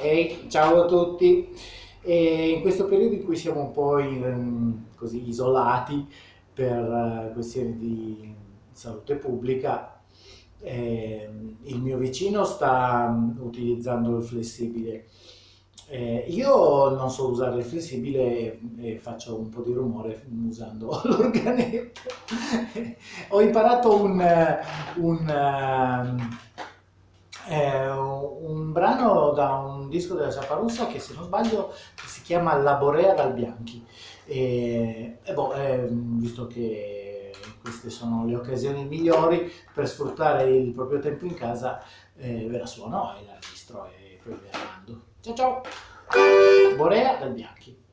Ehi, ciao a tutti. E in questo periodo in cui siamo un po' in- così isolati per eh, questioni di salute pubblica, ehm, il mio vicino sta mm, utilizzando il flessibile. Eh, io non so usare il flessibile e, e faccio un po' di rumore usando l'organetto. Ho imparato un, eh, un, ehm, è un brano da un disco della Ciaparussa che se non sbaglio si chiama La Borea dal Bianchi. E, e boh, eh, visto che queste sono le occasioni migliori per sfruttare il proprio tempo in casa, eh, ve la suono e la registro e poi ve la mando. Ciao ciao! Borea dal Bianchi.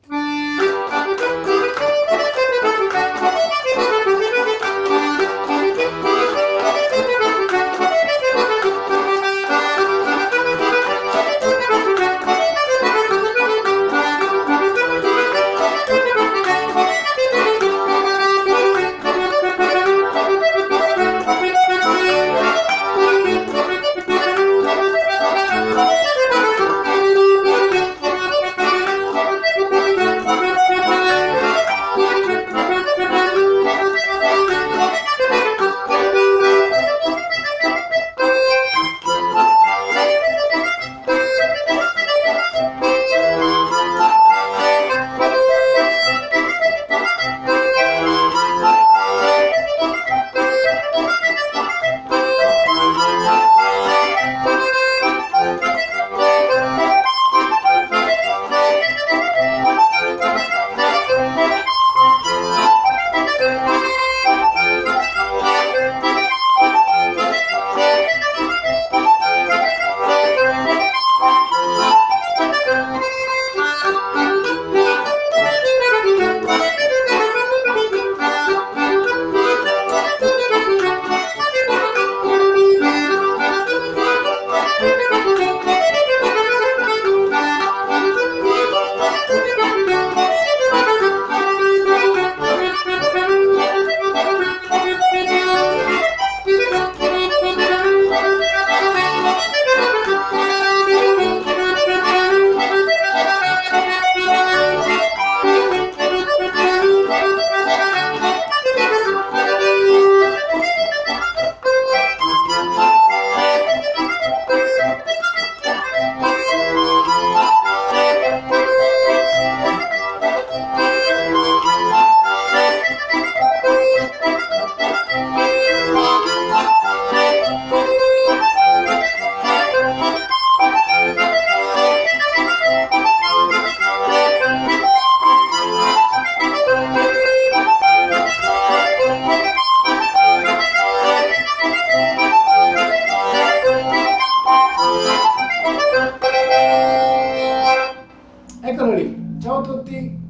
Eccolo lì, ciao a tutti!